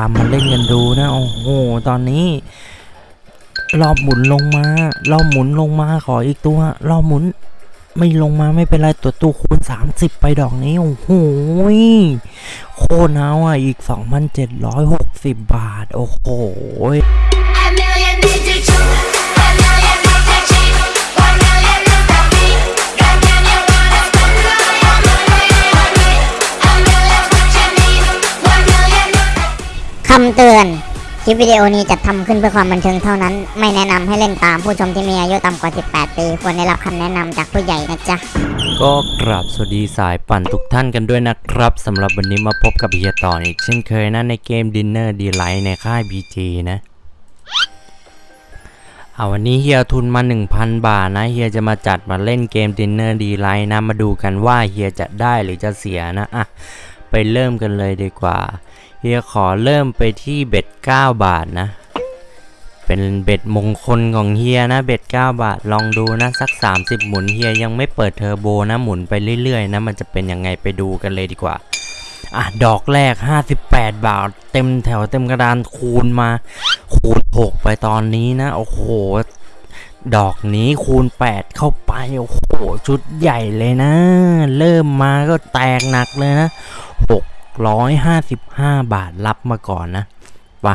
ตามมาเล่นกันดูนะโอ้โหตอนนี้ รอบหมุนลงมารอบหมุนลงมาขออีกตัวรอบหมุน ไม่ลงมาไม่เป็นไรตัวตู้คูณ 30 ไปดอกนี้โอ้โหโคตรเอาอะอีก 2,760 บาท โอ้โห เตือน คลิปวิดีโอนี้จัดทำขึ้นเพื่อความบันเทิงเท่านั้น ไม่แนะนำให้เล่นตามผู้ชมที่มีอายุต่ำกว่า 18 ปี ควรได้รับคำแนะนำจากผู้ใหญ่นะจ๊ะ ก็กราบสวัสดีสายปั่นทุกท่านกันด้วยนะครับสำหรับวันนี้มาพบกับเฮียต่ออีกเช่นเคยนะในเกม Dinner Delight ในค่าย BG นะเอาวันนี้เฮียทุนมา 1,000 บาทนะเฮียจะมาจัดมาเล่นเกม Dinner Delight นะมาดูกันว่าเฮียจะได้หรือจะเสียนะอะ เริ่มกันเลยดีกว่า เฮียขอเริ่มไปที่เบ็ด 9 บาทนะ เป็นเบ็ดมงคลของเฮียนะ เบ็ด 9 บาท ลองดูนะสัก 30 หมุนเฮียยังไม่เปิดเทอร์โบนะหมุนไปเรื่อยๆนะมันจะเป็นยังไงไปดูกันเลยดีกว่า อะ ดอกแรก 58 บาท เต็มแถวเต็มกระดานคูณมา คูณ 6 ไปตอนนี้นะ โอ้โหดอกนี้คูณ 8 เข้าไป โอ้โห ชุดใหญ่เลยนะ เริ่มมาก็แตกหนักเลยนะ 655 บาทรับมาก่อนนะไป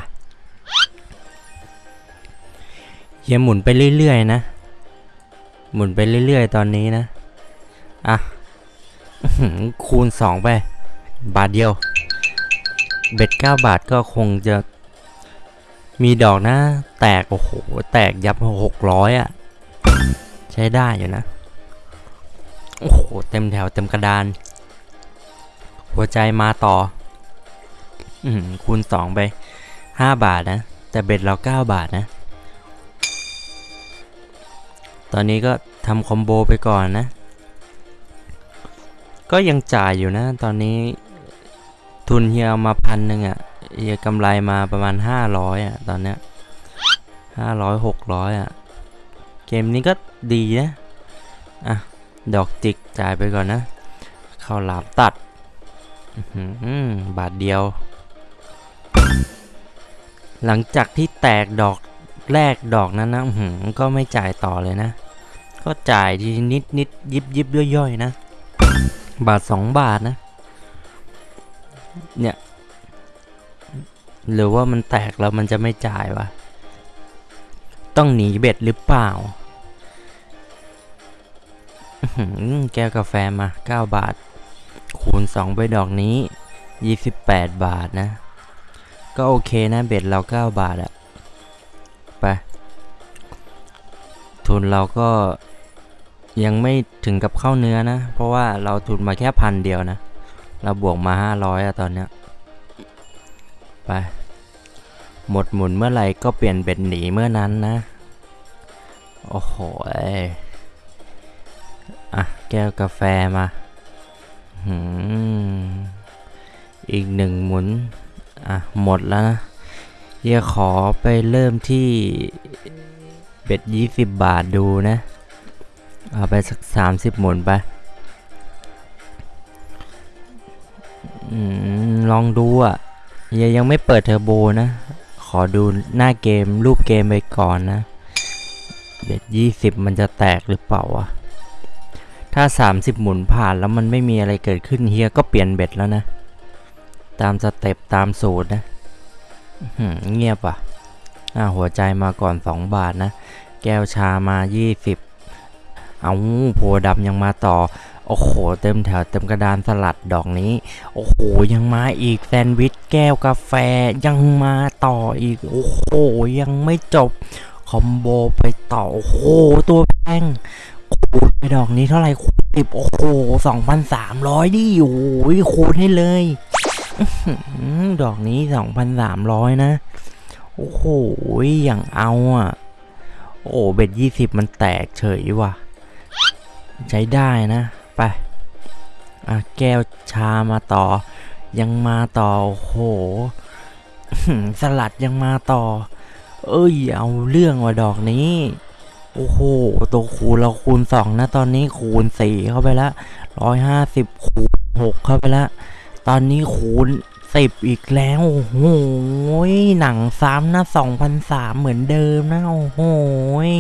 เฮียหมุนไปเรื่อยๆนะ หมุนไปเรื่อยๆ ตอนนี้นะ อะอื้อหือคูณ 2 ไป บาทเดียว เบ็ด 9 บาทก็คงจะมีดอกนะ แตก โอ้โห แตกยับ 600 อะ ใช้ได้อยู่นะ โอ้โห เต็มแถวเต็มกระดาน หัวใจมาต่อ อือหือคูณ2ไป5บาทนะ แต่เบ็ดเรา9บาทนะ ตอนนี้ก็ทำคอมโบไปก่อนนะ ก็ยังจ่ายอยู่นะ ตอนนี้ทุนเฮียเอามาพันหนึ่งอะ่ะเฮียกำไรมาประมาณ500อะ ตอนเนี้ย500 600อะ เกมนี้ก็ดีนะ อะ ดอกจิกจ่ายไปก่อนนะ เข้าหลามตัด บาทเดียว หลังจากที่แตกดอกแรกดอกนั้นนะหือก็ไม่จ่ายต่อเลยนะ ก็จ่ายทีนิดนิดยิบยิบย่อยๆนะ บาทสองบาทนะ เนี่ย หรือว่ามันแตกแล้วมันจะไม่จ่ายวะ ต้องหนีเบ็ดหรือเปล่าแก้วกาแฟมา 9 บาท คูณ 2 ไปดอกนี้ 28 บาทนะ ก็โอเคนะเบ็ดเรา 9 บาทอะไป ทุนเราก็ยังไม่ถึงกับเข้าเนื้อนะ เพราะว่าเราทุนมาแค่พันเดียวนะ เราบวกมา 500อะตอนเนี้ยไป หมดหมุนเมื่อไหร่ก็เปลี่ยนเบ็ดหนีเมื่อนั้นนะ โอ้โหอะ แก้วกาแฟมา อีกหนึ่งหมุน อะ หมดแล้วนะเดี๋ยวขอไปเริ่มที่เบ็ดยี่สิบบาทดูนะ เอาไปสักสามสิบหมุนไปอลองดูอะยังยังไม่เปิดเทอร์โบนะ ขอดูหน้าเกมรูปเกมไปก่อนนะ เบ็ดยี่สิบมันจะแตกหรือเปล่าวะ ถ้า 30 หมุนผ่านแล้วมันไม่มีอะไรเกิดขึ้นเฮียก็เปลี่ยนเบ็ดแล้วนะ ตามสเต็ปตามสูตรนะเงียบอะอ่าหัวใจมาก่อน 2 บาทนะ แก้วชามา 20 เอาโพดำยังมาต่อ โอ้โห เต็มแถวเต็มกระดานสลัดดอกนี้ โอ้โห ยังมาอีกแซนด์วิชแก้วกาแฟยังมาต่ออีก โอ้โห ยังไม่จบ คอมโบไปต่อ โอ้โห ตัวแพง คูณไปดอกนี้เท่าไหร่คูณสิบโอ้โหสองพันสามร้อยดิโอ้โหคูณให้เลยดอกนี้สองพันสามร้อยนะ โอ้โหอย่างเอาอะ โอ้เบ็ดยี่สิบมันแตกเฉยว่ะ ใช้ได้นะ ไปอะแก้วชามาต่อ ยังมาต่อ โอ้โหสลัดยังมาต่อ เอ้ย เอาเรื่องว่ะดอกนี้ โอ้โห ตัวคูณเราคูณสองนะ ตอนนี้คูณสี่เข้าไปละร้อยห้าสิบคูณหกเข้าไปละ ตอนนี้คูณสิบอีกแล้ว โอ้โหยหนังซ้ำนะสองพันสามเหมือนเดิมนะ โอ้โหย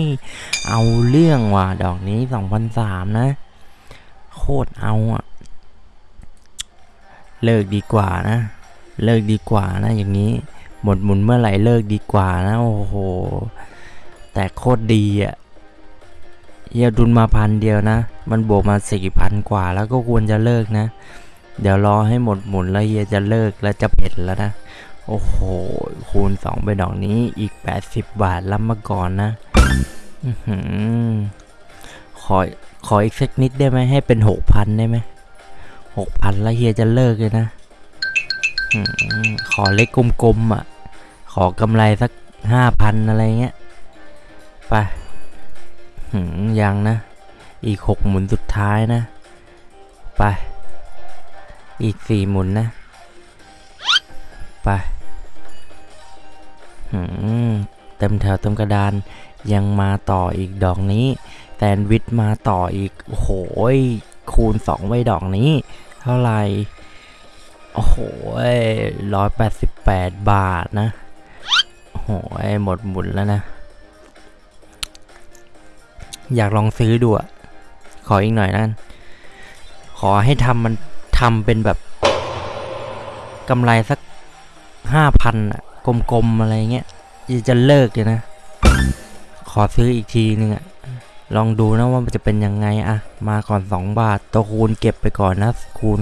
เอาเรื่องว่ะ ดอกนี้สองพันสามนะ โคตรเอาอะเลิกดีกว่านะ เลิกดีกว่านะ อย่างนี้ หมดหมุนเมื่อไหร่เลิกดีกว่านะ โอ้โห แต่โคตรดีอะ เฮียดุนมาพันเดียวนะ มันบวกมาสี่พันกว่าแล้วก็ควรจะเลิกนะ เดี๋ยวรอให้หมดหมุนแล้วเฮียจะเลิกแล้วจะเผ็ดแล้วนะ โอ้โห คูณ2ไปดอกนี้อีก80บบาทรับมาก่อนนะขอขออีกสักนิดได้ไหมให้เป็น6,000ได้ไหม6,000แล้วเฮียจะเลิกเลยนะขอเล็กกลมๆอะ ขอกำไรสัก5,000อะไรเงี้ย ไป ยังนะ อีก6หมุนสุดท้ายนะ ไป อีกสี่หมุนนะ ไปหืมเต็มแถวเต็มกระดานยังมาต่ออีกดอกนี้แซนวิชมาต่ออีกโอ้โหยคูณสองไว้ดอกนี้ เท่าไหร่โอ้โหร้อยแปดสิบแปดบาทนะโอ้โหยหมดหมุนแล้วนะ อยากลองซื้อดูอะขออีกหน่อยนั่นขอให้ทำมันทำเป็นแบบกำไรสักห้าพันอะกลมๆอะไรเงี้ยจะเลิกเลยนะ ขอซื้ออีกทีนึงอะลองดูนะว่ามันจะเป็นยังไงอะมาก่อน 2 บาท ตัวคูณเก็บไปก่อนนะ คูณ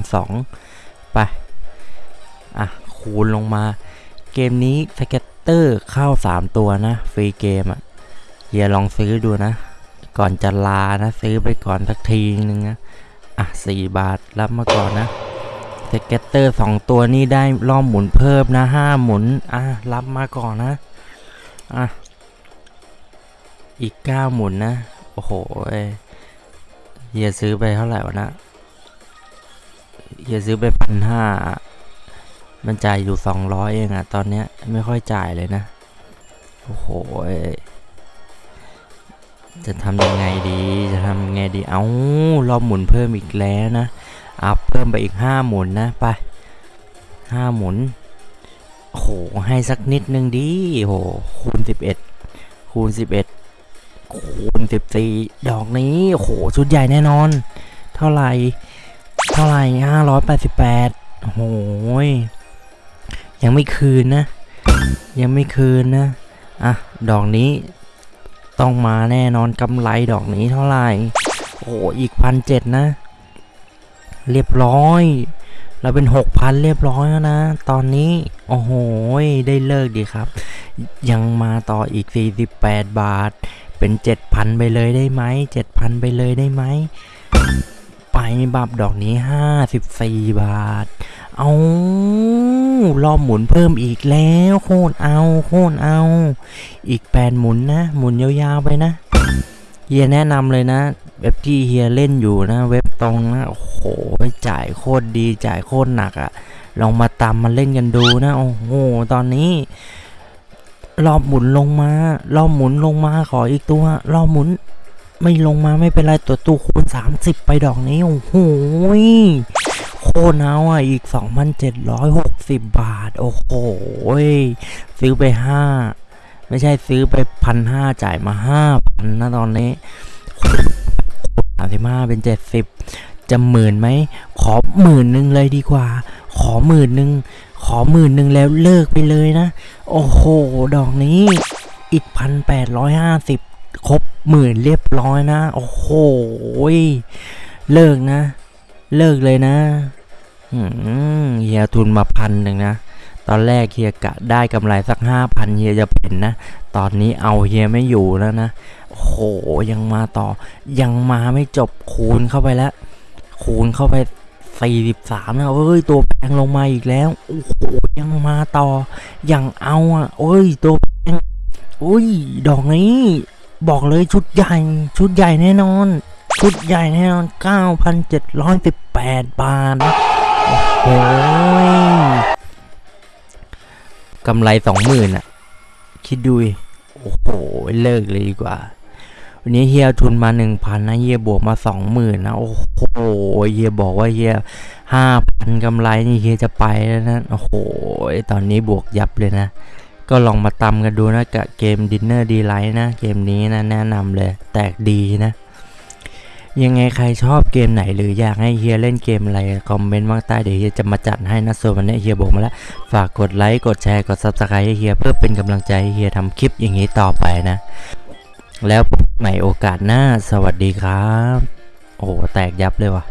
2 ไป อะ คูณลงมา เกมนี้ scatter เข้า 3 ตัวนะ free game อะเฮียลองซื้อดูนะ ก่อนจะลานะ ซื้อไปก่อนสักทีนึงนะ อะสี่บาทรับมาก่อนนะ scatter สองตัวนี้ได้รอบหมุนเพิ่มนะห้าหมุน อะรับมาก่อนนะ อะ อีกเก้าหมุนนะ โอ้โหเฮียซื้อไปเท่าไหร่วะนะเฮียซื้อไปพันห้ามันจ่ายอยู่สองร้อยเองอะตอนเนี้ยไม่ค่อยจ่ายเลยนะ โอ้โห จะทำยังไงดีจะทำยังไงดี เอารอบหมุนเพิ่มอีกแล้วนะ อัพเพิ่มไปอีกห้าหมุนนะ ไปห้าหมุนโหให้สักนิดนึงดิโหคูณสิบเอ็ดคูณสิบเอ็ดคูณสิบสี่ดอกนี้โหชุดใหญ่แน่นอน เท่าไหร่เท่าไหร่ห้าร้อยแปดสิบแปดโอ้โหยยังไม่คืนนะ ยังไม่คืนนะ อะ ดอกนี้ ต้องมาแน่นอนกำไรดอกนี้เท่าไหร่โอ้โหอีกพันเจ็ดนะ เรียบร้อย เราเป็นหกพันเรียบร้อยแล้วนะ ตอนนี้ โอ้โห ได้เลิกดีครับ ยังมาต่ออีก 48 บาท เป็น 7,000 ไปเลยได้ไหม7,000 ไปเลยได้ไหมไปบับดอกนี้ 54 บาท เอา รอบหมุนเพิ่มอีกแล้ว โคตรเอา โคตรเอา อีก8หมุนนะ หมุนยาวๆไปนะ เฮียแนะนำเลยนะ เว็บที่เฮียเล่นอยู่นะ เว็บตรงนะ โอ้โห จ่ายโคตรดี จ่ายโคตรหนักอะลองมาตามมาเล่นกันดูนะ โอ้โห ตอนนี้ รอบหมุนลงมา รอบหมุนลงมา ขออีกตัว รอบหมุนไม่ลงมาไม่เป็นไรตัวตู้คูณ 30 ไปดอกนี้ โอ้โห คตรเอาอะอีก 2,760 บาท โอ้โหซื้อไป 5 ไม่ใช่ซื้อไปพันห้าจ่ายมาห้าพันนะตอนนี้สามสิบห้าเป็นเจ็ดสิบจะหมื่นไหม ขอหมื่นหนึ่งเลยดีกว่า ขอหมื่นหนึ่งขอหมื่นหนึ่งแล้วเลิกไปเลยนะ โอ้โห ดอกนี้อีกพันแปดร้อยห้าสิบครบหมื่นเรียบร้อยนะ โอ้โห เลิกนะ เลิกเลยนะ เฮียทุนมาพันหนึ่งนะ ตอนแรกเฮียกะได้กำไรสักห้าพันเฮียจะเห็นนะ ตอนนี้เอาเฮียไม่อยู่แล้วนะ โหยังมาต่อ ยังมาไม่จบคูณเข้าไปแล้ว คูณเข้าไปสี่สิบสามนะเอ้ย ตัวแพงลงมาอีกแล้ว โอ้โห ยังมาต่อ ยังเอาอะโอ้ย ตัวแพงอุ้ย ดอกนี้ บอกเลยชุดใหญ่ ชุดใหญ่แน่นอน ชุดใหญ่แน่นอน9,718บาทนะโอ้ โหยกำไรสองหมื่นอะคิดดูโอ้โห เลิกเลยดีกว่า วันนี้เฮียทุนมาหนึ่งพันนะเฮียบวกมาสองหมื่นนะ โอ้โหเฮียบอกว่าเฮียห้าพันกำไรนี่เฮียจะไปแล้วนะ โอ้โห ตอนนี้บวกยับเลยนะ ก็ลองมาตำกันดูนะกับเกม Dinner d e l i g h t นะ เกมนี้นะแนะนำเลย แตกดีนะ ยังไงใครชอบเกมไหนหรืออยากให้เฮียเล่นเกมอะไรคอมเมนต์มาใต้เดี๋ยวเฮียจะมาจัดให้นะส่วนวันนี้เฮียบอกมาแล้ว ฝากกดไลค์กดแชร์กด subscribe ให้เฮียเพื่อเป็นกำลังใจให้เฮียทำคลิปอย่างนี้ต่อไปนะ แล้วพบใหม่โอกาสหน้าสวัสดีครับ โอ้แตกยับเลยว่ะ